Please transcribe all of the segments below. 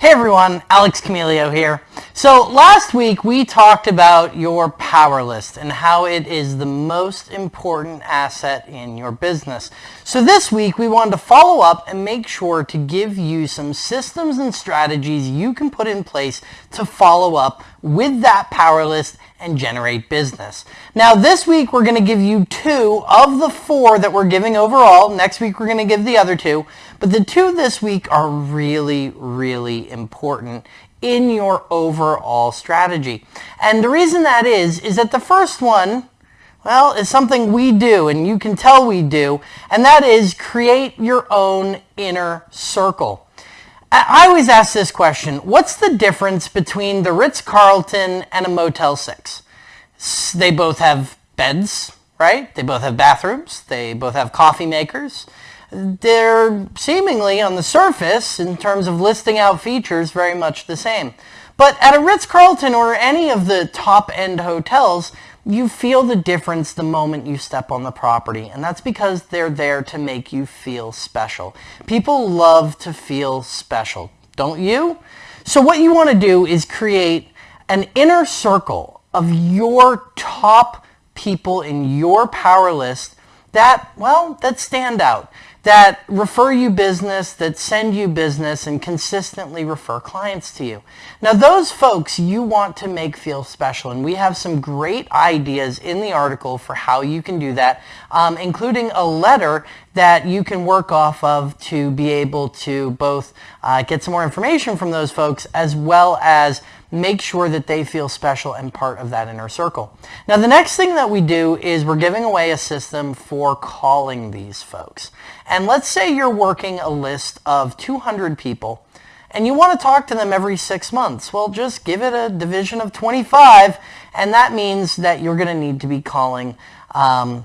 Hey everyone, Alex Camilio here. So last week we talked about your power list and how it is the most important asset in your business. So this week we wanted to follow up and make sure to give you some systems and strategies you can put in place to follow up with that power list and generate business. Now this week we're going to give you two of the four that we're giving overall. Next week we're going to give the other two. But the two this week are really, really important in your overall strategy. And the reason that is, is that the first one, well, is something we do and you can tell we do, and that is create your own inner circle. I always ask this question, what's the difference between the Ritz-Carlton and a Motel 6? They both have beds, right? They both have bathrooms. They both have coffee makers. They're seemingly on the surface, in terms of listing out features, very much the same. But at a Ritz-Carlton or any of the top-end hotels, you feel the difference the moment you step on the property. And that's because they're there to make you feel special. People love to feel special, don't you? So what you want to do is create an inner circle of your top people in your power list that, well, that stand out that refer you business, that send you business, and consistently refer clients to you. Now those folks you want to make feel special, and we have some great ideas in the article for how you can do that, um, including a letter that you can work off of to be able to both uh, get some more information from those folks as well as make sure that they feel special and part of that inner circle. Now the next thing that we do is we're giving away a system for calling these folks. And let's say you're working a list of 200 people and you want to talk to them every six months. Well, just give it a division of 25 and that means that you're going to need to be calling um,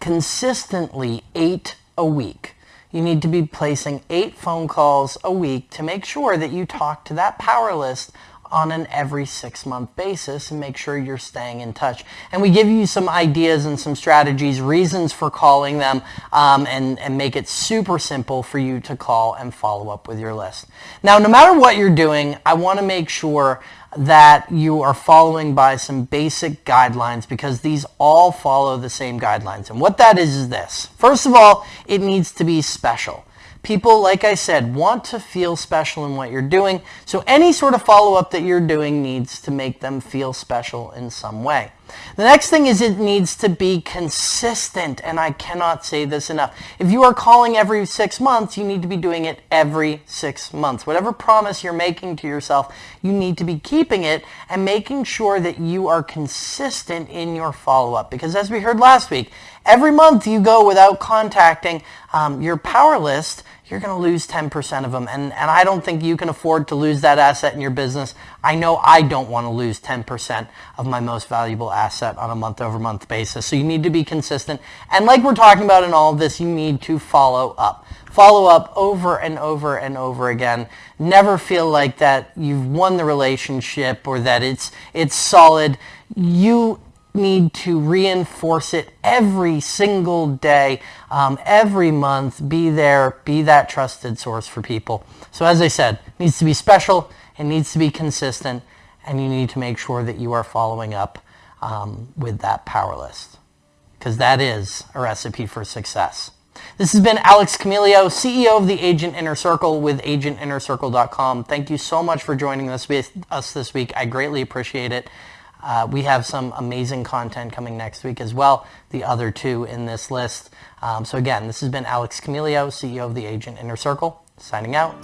consistently eight a week. You need to be placing eight phone calls a week to make sure that you talk to that power list on an every six month basis and make sure you're staying in touch. And we give you some ideas and some strategies, reasons for calling them, um, and, and make it super simple for you to call and follow up with your list. Now, no matter what you're doing, I want to make sure that you are following by some basic guidelines because these all follow the same guidelines. And what that is is this. First of all, it needs to be special. People, like I said, want to feel special in what you're doing. So any sort of follow-up that you're doing needs to make them feel special in some way. The next thing is it needs to be consistent, and I cannot say this enough. If you are calling every six months, you need to be doing it every six months. Whatever promise you're making to yourself, you need to be keeping it and making sure that you are consistent in your follow-up. Because as we heard last week, every month you go without contacting um, your power list, you're going to lose 10% of them. And, and I don't think you can afford to lose that asset in your business. I know I don't want to lose 10% of my most valuable asset on a month over month basis. So you need to be consistent. And like we're talking about in all of this, you need to follow up. Follow up over and over and over again. Never feel like that you've won the relationship or that it's, it's solid. You need to reinforce it every single day, um, every month. Be there, be that trusted source for people. So as I said, it needs to be special, it needs to be consistent, and you need to make sure that you are following up um, with that power list because that is a recipe for success. This has been Alex Camilio, CEO of the Agent Inner Circle with agentinnercircle.com. Thank you so much for joining us, with us this week. I greatly appreciate it. Uh, we have some amazing content coming next week as well, the other two in this list. Um, so again, this has been Alex Camilio, CEO of the Agent Inner Circle, signing out.